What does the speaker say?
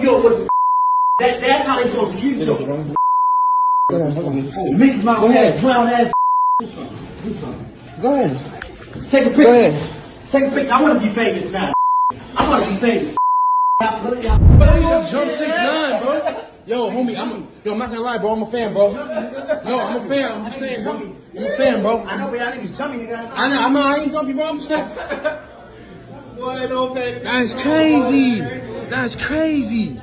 Yo, what the that, that's how they supposed to treat you. Go ahead, hold on. Mickey Mouse Go ahead. ass, clown ass. Do something. Do something. Go ahead. Take a picture. Go ahead. Take a picture. I want to be famous now. I want to be famous. Jump six nine, bro. Yo, homie, I'm a, yo, I'm not gonna lie, bro. I'm a fan, bro. No, I'm a fan. I'm just saying, bro. I'm a fan, bro. I know, but y'all niggas jumping, nigga. I know, I'm not, I ain't jumpy, bro. I'm just saying. That's crazy. That's crazy.